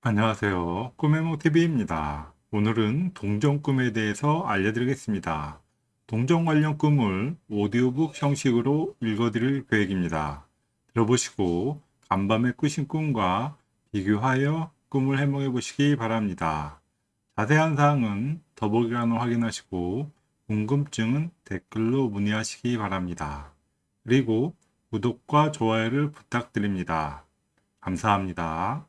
안녕하세요. 꿈의몽TV입니다. 오늘은 동전 꿈에 대해서 알려드리겠습니다. 동전 관련 꿈을 오디오북 형식으로 읽어드릴 계획입니다. 들어보시고 간밤에 꾸신 꿈과 비교하여 꿈을 해몽해 보시기 바랍니다. 자세한 사항은 더보기란을 확인하시고 궁금증은 댓글로 문의하시기 바랍니다. 그리고 구독과 좋아요를 부탁드립니다. 감사합니다.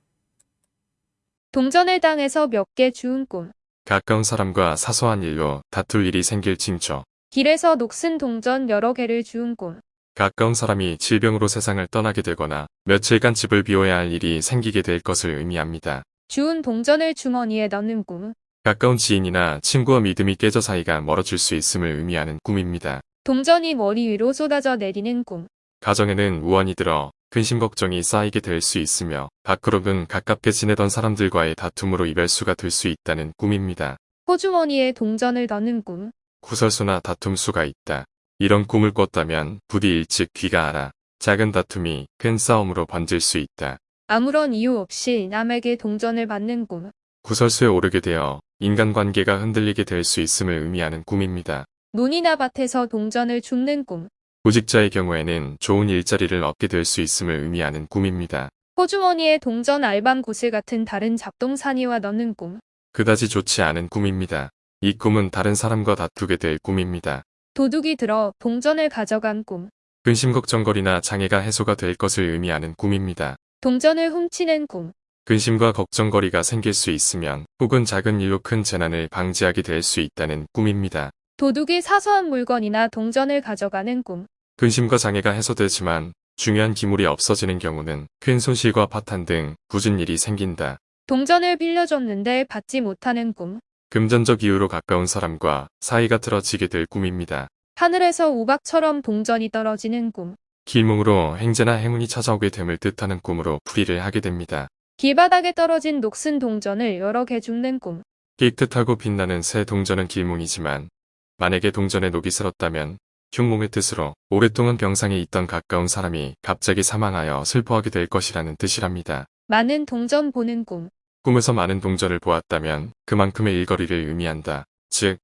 동전을 당해서 몇 개 주운 꿈. 가까운 사람과 사소한 일로 다툴 일이 생길 징조. 길에서 녹슨 동전 여러 개를 주운 꿈. 가까운 사람이 질병으로 세상을 떠나게 되거나 며칠간 집을 비워야 할 일이 생기게 될 것을 의미합니다. 주운 동전을 주머니에 넣는 꿈. 가까운 지인이나 친구와 믿음이 깨져 사이가 멀어질 수 있음을 의미하는 꿈입니다. 동전이 머리 위로 쏟아져 내리는 꿈. 가정에는 우환이 들어 근심 걱정이 쌓이게 될 수 있으며 밖으로는 가깝게 지내던 사람들과의 다툼으로 이별수가 될 수 있다는 꿈입니다. 호주머니에 동전을 넣는 꿈. 구설수나 다툼수가 있다. 이런 꿈을 꿨다면 부디 일찍 귀가 알아. 작은 다툼이 큰 싸움으로 번질 수 있다. 아무런 이유 없이 남에게 동전을 받는 꿈. 구설수에 오르게 되어 인간관계가 흔들리게 될 수 있음을 의미하는 꿈입니다. 논이나 밭에서 동전을 줍는 꿈. 구직자의 경우에는 좋은 일자리를 얻게 될 수 있음을 의미하는 꿈입니다. 호주머니에 동전 알밤 구슬 같은 다른 잡동사니와 넣는 꿈. 그다지 좋지 않은 꿈입니다. 이 꿈은 다른 사람과 다투게 될 꿈입니다. 도둑이 들어 동전을 가져간 꿈. 근심 걱정거리나 장애가 해소가 될 것을 의미하는 꿈입니다. 동전을 훔치는 꿈. 근심과 걱정거리가 생길 수 있으면 혹은 작은 일로 큰 재난을 방지하게 될 수 있다는 꿈입니다. 도둑이 사소한 물건이나 동전을 가져가는 꿈. 근심과 장애가 해소되지만 중요한 기물이 없어지는 경우는 큰 손실과 파탄 등 굳은 일이 생긴다. 동전을 빌려줬는데 받지 못하는 꿈. 금전적 이유로 가까운 사람과 사이가 틀어지게 될 꿈입니다. 하늘에서 우박처럼 동전이 떨어지는 꿈. 길몽으로 행제나 행운이 찾아오게 됨을 뜻하는 꿈으로 풀이를 하게 됩니다. 길바닥에 떨어진 녹슨 동전을 여러 개 줍는 꿈. 깨끗하고 빛나는 새 동전은 길몽이지만 만약에 동전에 녹이 슬었다면 흉몽의 뜻으로 오랫동안 병상에 있던 가까운 사람이 갑자기 사망하여 슬퍼하게 될 것이라는 뜻이랍니다. 많은 동전 보는 꿈. 꿈에서 많은 동전을 보았다면 그만큼의 일거리를 의미한다. 즉,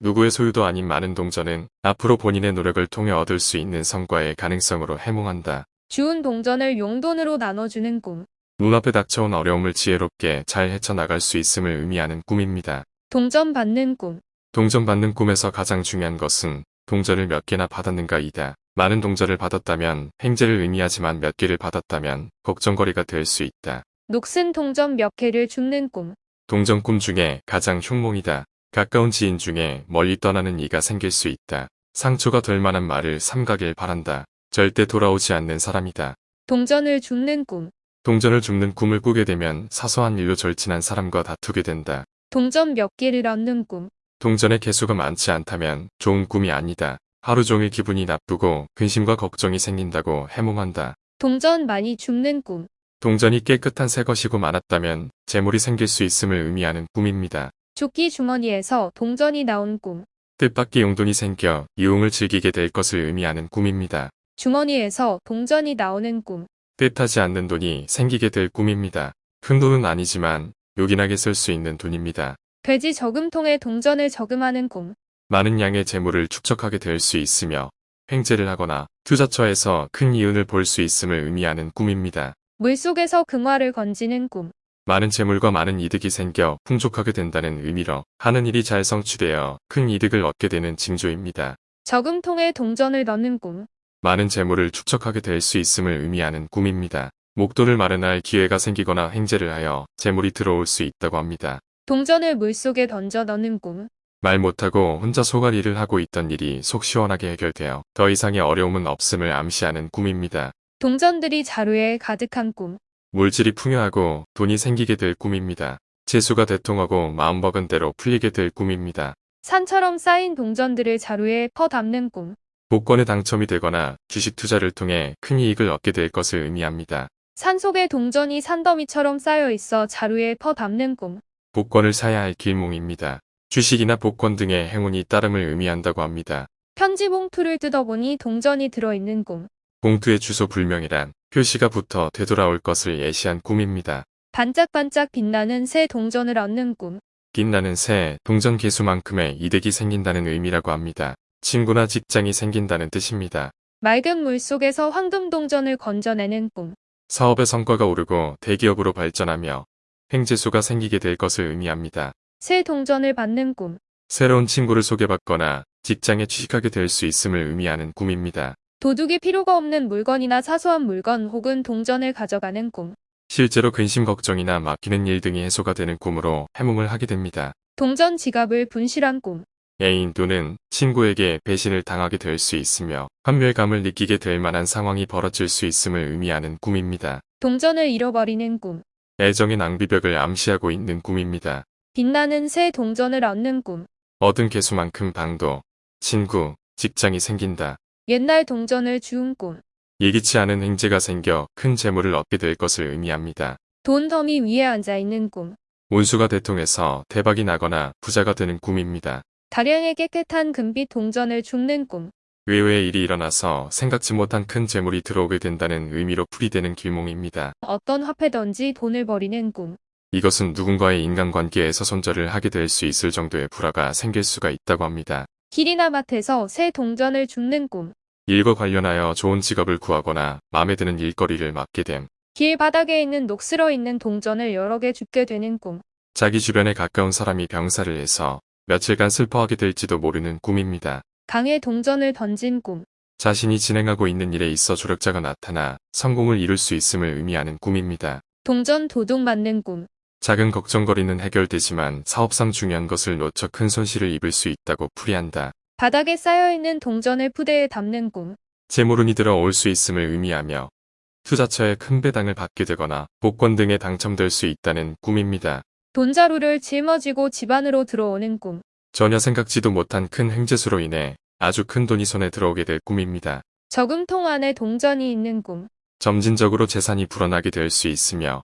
누구의 소유도 아닌 많은 동전은 앞으로 본인의 노력을 통해 얻을 수 있는 성과의 가능성으로 해몽한다. 주운 동전을 용돈으로 나눠주는 꿈. 눈앞에 닥쳐온 어려움을 지혜롭게 잘 헤쳐나갈 수 있음을 의미하는 꿈입니다. 동전 받는 꿈. 동전 받는 꿈에서 가장 중요한 것은 동전을 몇 개나 받았는가이다. 많은 동전을 받았다면 행제를 의미하지만 몇 개를 받았다면 걱정거리가 될 수 있다. 녹슨 동전 몇 개를 줍는 꿈. 동전 꿈 중에 가장 흉몽이다. 가까운 지인 중에 멀리 떠나는 이가 생길 수 있다. 상처가 될 만한 말을 삼가길 바란다. 절대 돌아오지 않는 사람이다. 동전을 줍는 꿈. 동전을 줍는 꿈을 꾸게 되면 사소한 일로 절친한 사람과 다투게 된다. 동전 몇 개를 얻는 꿈. 동전의 개수가 많지 않다면 좋은 꿈이 아니다. 하루 종일 기분이 나쁘고 근심과 걱정이 생긴다고 해몽한다. 동전 많이 줍는 꿈. 동전이 깨끗한 새 것이고 많았다면 재물이 생길 수 있음을 의미하는 꿈입니다. 조끼 주머니에서 동전이 나온 꿈. 뜻밖의 용돈이 생겨 유흥을 즐기게 될 것을 의미하는 꿈입니다. 주머니에서 동전이 나오는 꿈. 뜻하지 않는 돈이 생기게 될 꿈입니다. 큰 돈은 아니지만 요긴하게 쓸 수 있는 돈입니다. 돼지 저금통에 동전을 저금하는 꿈. 많은 양의 재물을 축적하게 될 수 있으며 횡재를 하거나 투자처에서 큰 이윤을 볼 수 있음을 의미하는 꿈입니다. 물속에서 금화를 건지는 꿈. 많은 재물과 많은 이득이 생겨 풍족하게 된다는 의미로 하는 일이 잘 성취되어 큰 이득을 얻게 되는 징조입니다. 저금통에 동전을 넣는 꿈. 많은 재물을 축적하게 될 수 있음을 의미하는 꿈입니다. 목돈을 마련할 기회가 생기거나 행제를 하여 재물이 들어올 수 있다고 합니다. 동전을 물속에 던져 넣는 꿈. 말 못하고 혼자 소갈일을 하고 있던 일이 속 시원하게 해결되어 더 이상의 어려움은 없음을 암시하는 꿈입니다. 동전들이 자루에 가득한 꿈. 물질이 풍요하고 돈이 생기게 될 꿈입니다. 재수가 대통하고 마음먹은 대로 풀리게 될 꿈입니다. 산처럼 쌓인 동전들을 자루에 퍼 담는 꿈. 복권에 당첨이 되거나 주식 투자를 통해 큰 이익을 얻게 될 것을 의미합니다. 산속에 동전이 산더미처럼 쌓여 있어 자루에 퍼 담는 꿈. 복권을 사야 할 길몽입니다. 주식이나 복권 등의 행운이 따름을 의미한다고 합니다. 편지 봉투를 뜯어보니 동전이 들어있는 꿈. 봉투의 주소 불명이란 표시가 붙어 되돌아올 것을 예시한 꿈입니다. 반짝반짝 빛나는 새 동전을 얻는 꿈. 빛나는 새, 동전 개수만큼의 이득이 생긴다는 의미라고 합니다. 친구나 직장이 생긴다는 뜻입니다. 맑은 물 속에서 황금 동전을 건져내는 꿈. 사업의 성과가 오르고 대기업으로 발전하며 횡재수가 생기게 될 것을 의미합니다. 새 동전을 받는 꿈. 새로운 친구를 소개받거나 직장에 취직하게 될 수 있음을 의미하는 꿈입니다. 도둑이 필요가 없는 물건이나 사소한 물건 혹은 동전을 가져가는 꿈. 실제로 근심 걱정이나 맡기는 일 등이 해소가 되는 꿈으로 해몽을 하게 됩니다. 동전 지갑을 분실한 꿈. 애인 또는 친구에게 배신을 당하게 될 수 있으며 환멸감을 느끼게 될 만한 상황이 벌어질 수 있음을 의미하는 꿈입니다. 동전을 잃어버리는 꿈. 애정의 낭비벽을 암시하고 있는 꿈입니다. 빛나는 새 동전을 얻는 꿈. 얻은 개수만큼 방도, 친구, 직장이 생긴다. 옛날 동전을 주운 꿈. 예기치 않은 행재가 생겨 큰 재물을 얻게 될 것을 의미합니다. 돈 더미 위에 앉아있는 꿈. 운수가 대통해서 대박이 나거나 부자가 되는 꿈입니다. 다량의 깨끗한 금빛 동전을 줍는 꿈. 외외의 일이 일어나서 생각지 못한 큰 재물이 들어오게 된다는 의미로 풀이되는 길몽입니다. 어떤 화폐든지 돈을 버리는 꿈. 이것은 누군가의 인간관계에서 손절을 하게 될 수 있을 정도의 불화가 생길 수가 있다고 합니다. 길이나 밭에서 새 동전을 줍는 꿈. 일과 관련하여 좋은 직업을 구하거나 마음에 드는 일거리를 맡게 됨. 길 바닥에 있는 녹슬어 있는 동전을 여러 개 줍게 되는 꿈. 자기 주변에 가까운 사람이 병사를 해서 며칠간 슬퍼하게 될지도 모르는 꿈입니다. 강에 동전을 던진 꿈. 자신이 진행하고 있는 일에 있어 조력자가 나타나 성공을 이룰 수 있음을 의미하는 꿈입니다. 동전 도둑 맞는 꿈. 작은 걱정거리는 해결되지만 사업상 중요한 것을 놓쳐 큰 손실을 입을 수 있다고 풀이한다. 바닥에 쌓여있는 동전을 푸대에 담는 꿈. 재물운이 들어올 수 있음을 의미하며 투자처에 큰 배당을 받게 되거나 복권 등에 당첨될 수 있다는 꿈입니다. 돈자루를 짊어지고 집안으로 들어오는 꿈. 전혀 생각지도 못한 큰 횡재수로 인해 아주 큰 돈이 손에 들어오게 될 꿈입니다. 저금통 안에 동전이 있는 꿈. 점진적으로 재산이 불어나게 될 수 있으며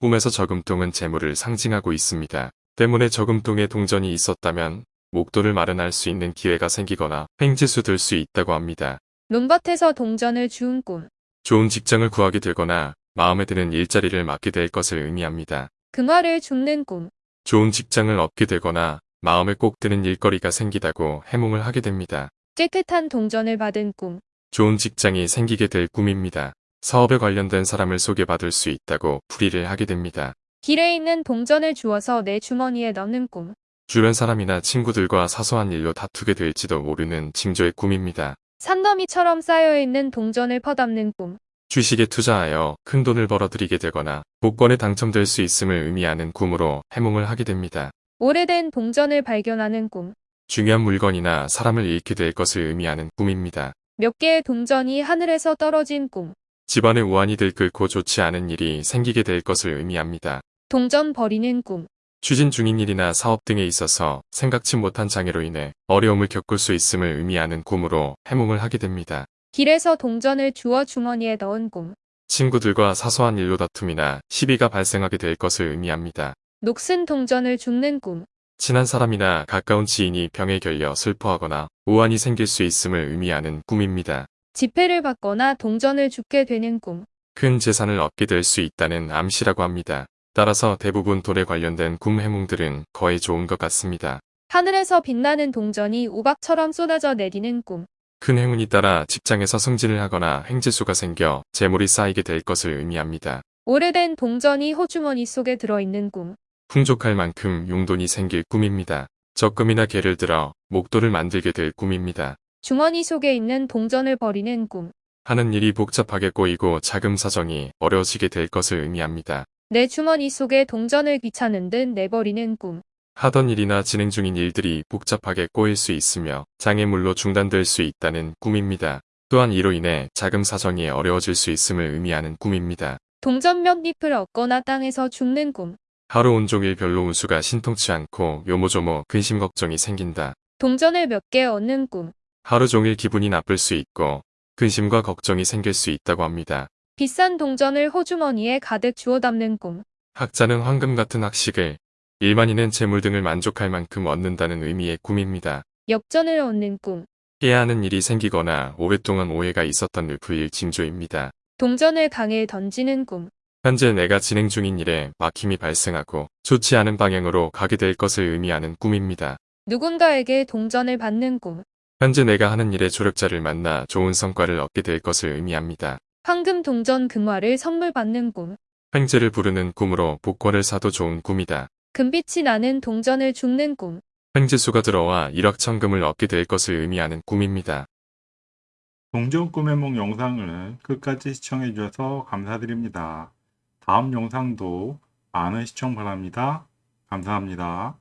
꿈에서 저금통은 재물을 상징하고 있습니다. 때문에 저금통에 동전이 있었다면 목돈을 마련할 수 있는 기회가 생기거나 횡재수 될 수 있다고 합니다. 논밭에서 동전을 주운 꿈. 좋은 직장을 구하게 되거나 마음에 드는 일자리를 맡게 될 것을 의미합니다. 금화를 줍는 꿈. 좋은 직장을 얻게 되거나 마음에 꼭 드는 일거리가 생기다고 해몽을 하게 됩니다. 깨끗한 동전을 받은 꿈. 좋은 직장이 생기게 될 꿈입니다. 사업에 관련된 사람을 소개받을 수 있다고 풀이를 하게 됩니다. 길에 있는 동전을 주워서 내 주머니에 넣는 꿈. 주변 사람이나 친구들과 사소한 일로 다투게 될지도 모르는 징조의 꿈입니다. 산더미처럼 쌓여있는 동전을 퍼담는 꿈. 주식에 투자하여 큰 돈을 벌어들이게 되거나 복권에 당첨될 수 있음을 의미하는 꿈으로 해몽을 하게 됩니다. 오래된 동전을 발견하는 꿈. 중요한 물건이나 사람을 잃게 될 것을 의미하는 꿈입니다. 몇 개의 동전이 하늘에서 떨어진 꿈. 집안에 우환이 들끓고 좋지 않은 일이 생기게 될 것을 의미합니다. 동전 버리는 꿈. 추진 중인 일이나 사업 등에 있어서 생각지 못한 장애로 인해 어려움을 겪을 수 있음을 의미하는 꿈으로 해몽을 하게 됩니다. 길에서 동전을 주워 주머니에 넣은 꿈. 친구들과 사소한 일로 다툼이나 시비가 발생하게 될 것을 의미합니다. 녹슨 동전을 줍는 꿈. 친한 사람이나 가까운 지인이 병에 결려 슬퍼하거나 우환이 생길 수 있음을 의미하는 꿈입니다. 지폐를 받거나 동전을 줍게 되는 꿈. 큰 재산을 얻게 될 수 있다는 암시라고 합니다. 따라서 대부분 돈에 관련된 꿈 해몽들은 거의 좋은 것 같습니다. 하늘에서 빛나는 동전이 우박처럼 쏟아져 내리는 꿈. 큰 행운이 따라 직장에서 승진을 하거나 횡재수가 생겨 재물이 쌓이게 될 것을 의미합니다. 오래된 동전이 호주머니 속에 들어있는 꿈. 풍족할 만큼 용돈이 생길 꿈입니다. 적금이나 개를 들어 목돈을 만들게 될 꿈입니다. 주머니 속에 있는 동전을 버리는 꿈. 하는 일이 복잡하게 꼬이고 자금 사정이 어려워지게 될 것을 의미합니다. 내 주머니 속에 동전을 귀찮은 듯 내버리는 꿈. 하던 일이나 진행 중인 일들이 복잡하게 꼬일 수 있으며 장애물로 중단될 수 있다는 꿈입니다. 또한 이로 인해 자금 사정이 어려워질 수 있음을 의미하는 꿈입니다. 동전 몇 잎을 얻거나 땅에서 죽는 꿈. 하루 온종일 별로 운수가 신통치 않고 요모조모 근심 걱정이 생긴다. 동전을 몇 개 얻는 꿈. 하루 종일 기분이 나쁠 수 있고 근심과 걱정이 생길 수 있다고 합니다. 비싼 동전을 호주머니에 가득 주워 담는 꿈. 학자는 황금 같은 학식을 일반인은 재물 등을 만족할 만큼 얻는다는 의미의 꿈입니다. 역전을 얻는 꿈. 해야 하는 일이 생기거나 오랫동안 오해가 있었던 일 풀릴 징조입니다. 동전을 강에 던지는 꿈. 현재 내가 진행 중인 일에 막힘이 발생하고 좋지 않은 방향으로 가게 될 것을 의미하는 꿈입니다. 누군가에게 동전을 받는 꿈. 현재 내가 하는 일에 조력자를 만나 좋은 성과를 얻게 될 것을 의미합니다. 황금 동전 금화를 선물 받는 꿈. 횡재를 부르는 꿈으로 복권을 사도 좋은 꿈이다. 금빛이 나는 동전을 줍는 꿈. 횡재수가 들어와 일확천금을 얻게 될 것을 의미하는 꿈입니다. 동전 꿈의 몽 영상을 끝까지 시청해 주셔서 감사드립니다. 다음 영상도 많은 시청 바랍니다. 감사합니다.